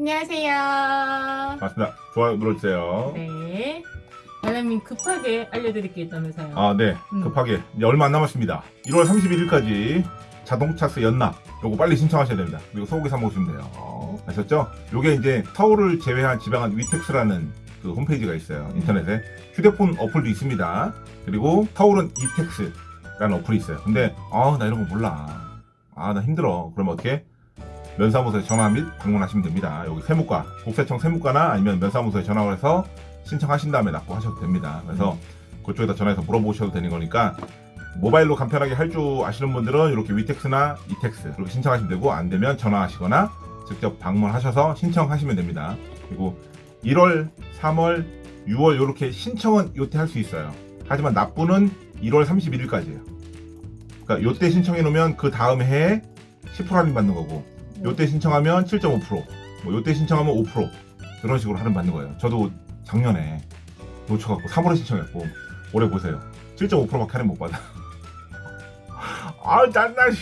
안녕하세요. 반갑습니다. 좋아요 눌러주세요. 네. 달라님 급하게 알려드릴 게 있다면서요. 아, 네. 음. 급하게. 이제 얼마 안 남았습니다. 1월 31일까지 자동차세 연납. 요거 빨리 신청하셔야 됩니다. 그리고 소고기 사 먹으시면 돼요. 아셨죠? 요게 이제 서울을 제외한 지방은 위텍스라는 그 홈페이지가 있어요. 인터넷에. 휴대폰 어플도 있습니다. 그리고 서울은 이텍스라는 어플이 있어요. 근데, 아, 나 이런 거 몰라. 아, 나 힘들어. 그러면 어떻게? 면사무소에 전화 및 방문하시면 됩니다. 여기 세무과, 국세청 세무과나 아니면 면사무소에 전화를 해서 신청하신 다음에 납부하셔도 됩니다. 그래서 그쪽에다 전화해서 물어보셔도 되는 거니까 모바일로 간편하게 할 줄 아시는 분들은 이렇게 위텍스나 이텍스 이렇게 신청하시면 되고 안 되면 전화하시거나 직접 방문하셔서 신청하시면 됩니다. 그리고 1월, 3월, 6월 이렇게 신청은 요때 할 수 있어요. 하지만 납부는 1월 31일까지예요. 그러니까 요때 신청해 놓으면 그 다음 해에 10% 할인 받는 거고 요때 신청하면 7.5%, 뭐 요때 신청하면 5% 그런 식으로 할인 받는 거예요. 저도 작년에 놓쳐갖고 3월에 신청했고 올해 보세요. 7.5%밖에 할인 못 받아. 아 짠나. 씨.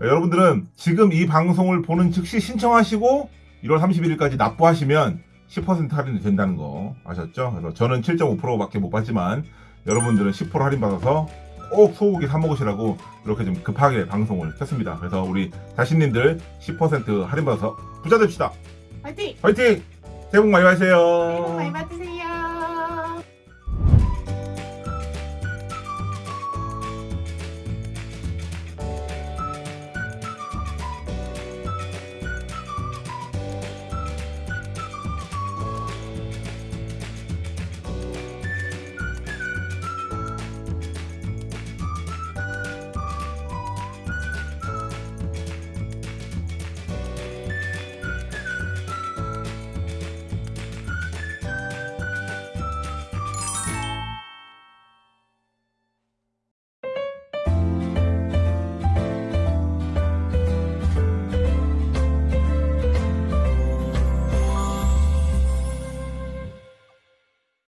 여러분들은 지금 이 방송을 보는 즉시 신청하시고 1월 31일까지 납부하시면 10% 할인이 된다는 거 아셨죠? 그래서 저는 7.5%밖에 못 받지만 여러분들은 10% 할인 받아서 꼭 소고기 사 먹으시라고 이렇게 좀 급하게 방송을 켰습니다. 그래서 우리 자신님들 10% 할인 받아서 부자 됩시다. 화이팅! 화이팅! 새해 복 많이 새해 복 받으세요. 많이 받으세요.